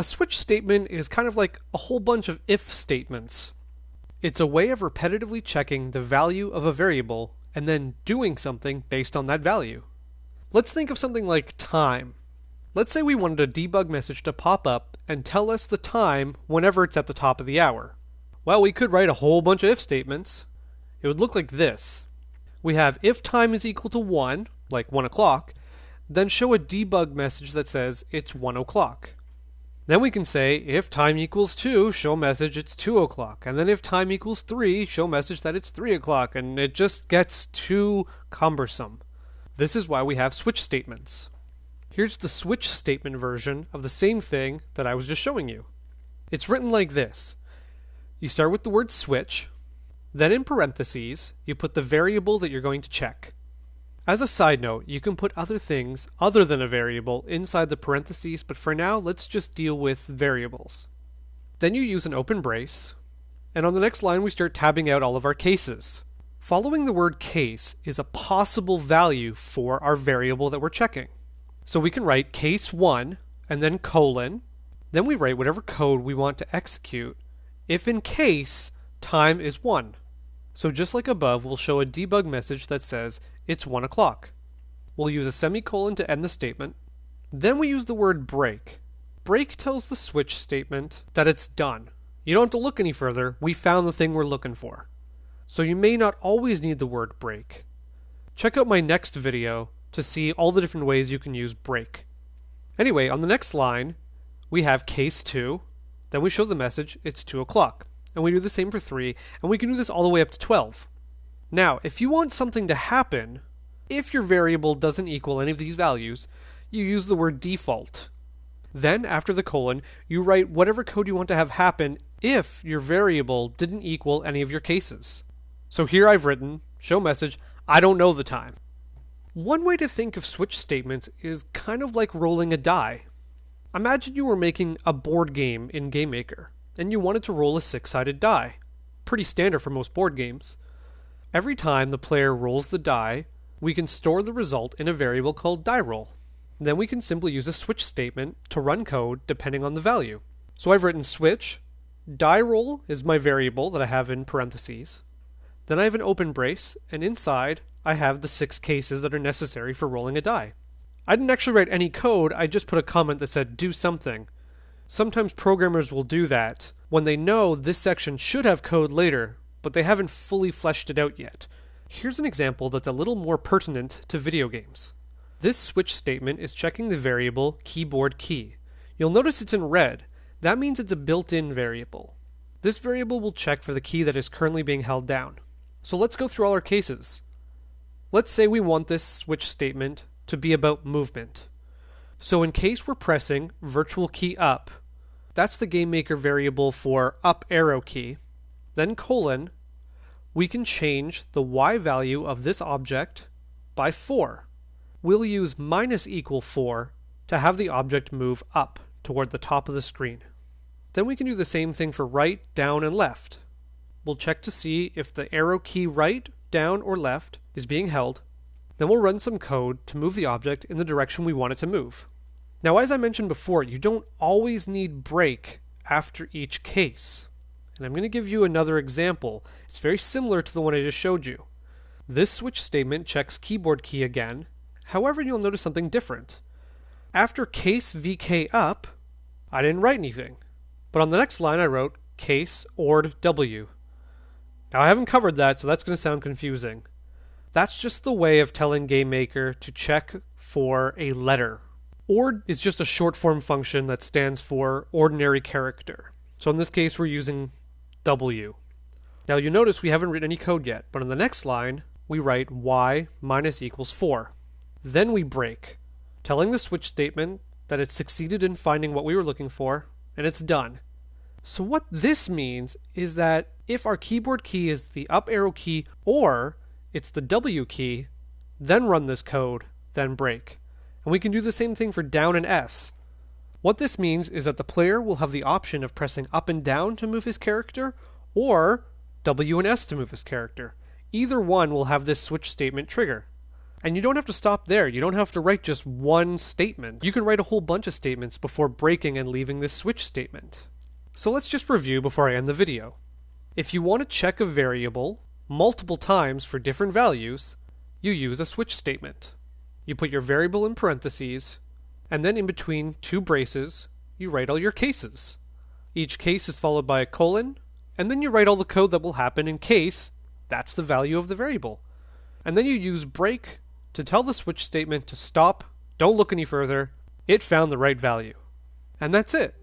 A switch statement is kind of like a whole bunch of if statements. It's a way of repetitively checking the value of a variable and then doing something based on that value. Let's think of something like time. Let's say we wanted a debug message to pop up and tell us the time whenever it's at the top of the hour. Well, we could write a whole bunch of if statements. It would look like this. We have if time is equal to 1, like 1 o'clock, then show a debug message that says it's 1 o'clock. Then we can say if time equals 2, show message it's 2 o'clock. And then if time equals 3, show message that it's 3 o'clock. And it just gets too cumbersome. This is why we have switch statements. Here's the switch statement version of the same thing that I was just showing you. It's written like this. You start with the word switch, then in parentheses, you put the variable that you're going to check. As a side note, you can put other things other than a variable inside the parentheses, but for now, let's just deal with variables. Then you use an open brace, and on the next line we start tabbing out all of our cases. Following the word case is a possible value for our variable that we're checking. So we can write case 1 and then colon, then we write whatever code we want to execute if in case time is 1. So just like above, we'll show a debug message that says it's 1 o'clock. We'll use a semicolon to end the statement. Then we use the word break. Break tells the switch statement that it's done. You don't have to look any further, we found the thing we're looking for. So you may not always need the word break. Check out my next video to see all the different ways you can use break. Anyway, on the next line, we have case 2, then we show the message it's 2 o'clock and we do the same for 3, and we can do this all the way up to 12. Now, if you want something to happen, if your variable doesn't equal any of these values, you use the word default. Then, after the colon, you write whatever code you want to have happen if your variable didn't equal any of your cases. So here I've written, show message, I don't know the time. One way to think of switch statements is kind of like rolling a die. Imagine you were making a board game in GameMaker and you wanted to roll a six sided die. Pretty standard for most board games. Every time the player rolls the die, we can store the result in a variable called die roll. Then we can simply use a switch statement to run code depending on the value. So I've written switch, die roll is my variable that I have in parentheses. Then I have an open brace, and inside I have the six cases that are necessary for rolling a die. I didn't actually write any code, I just put a comment that said do something, Sometimes programmers will do that when they know this section should have code later, but they haven't fully fleshed it out yet. Here's an example that's a little more pertinent to video games. This switch statement is checking the variable keyboard key. You'll notice it's in red. That means it's a built-in variable. This variable will check for the key that is currently being held down. So let's go through all our cases. Let's say we want this switch statement to be about movement. So in case we're pressing virtual key up, that's the GameMaker variable for up arrow key. Then colon, we can change the y value of this object by 4. We'll use minus equal 4 to have the object move up toward the top of the screen. Then we can do the same thing for right, down, and left. We'll check to see if the arrow key right, down, or left is being held. Then we'll run some code to move the object in the direction we want it to move. Now, as I mentioned before, you don't always need break after each case. And I'm going to give you another example. It's very similar to the one I just showed you. This switch statement checks keyboard key again. However, you'll notice something different. After case VK up, I didn't write anything. But on the next line, I wrote case ORD W. Now, I haven't covered that, so that's going to sound confusing. That's just the way of telling GameMaker to check for a letter Ord is just a short form function that stands for ordinary character. So in this case, we're using W. Now you notice we haven't written any code yet, but on the next line, we write y minus equals 4. Then we break, telling the switch statement that it succeeded in finding what we were looking for, and it's done. So what this means is that if our keyboard key is the up arrow key or it's the W key, then run this code, then break and we can do the same thing for down and S. What this means is that the player will have the option of pressing up and down to move his character, or W and S to move his character. Either one will have this switch statement trigger. And you don't have to stop there. You don't have to write just one statement. You can write a whole bunch of statements before breaking and leaving this switch statement. So let's just review before I end the video. If you want to check a variable multiple times for different values, you use a switch statement. You put your variable in parentheses, and then in between two braces, you write all your cases. Each case is followed by a colon, and then you write all the code that will happen in case that's the value of the variable. And then you use break to tell the switch statement to stop, don't look any further, it found the right value. And that's it.